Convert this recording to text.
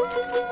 Música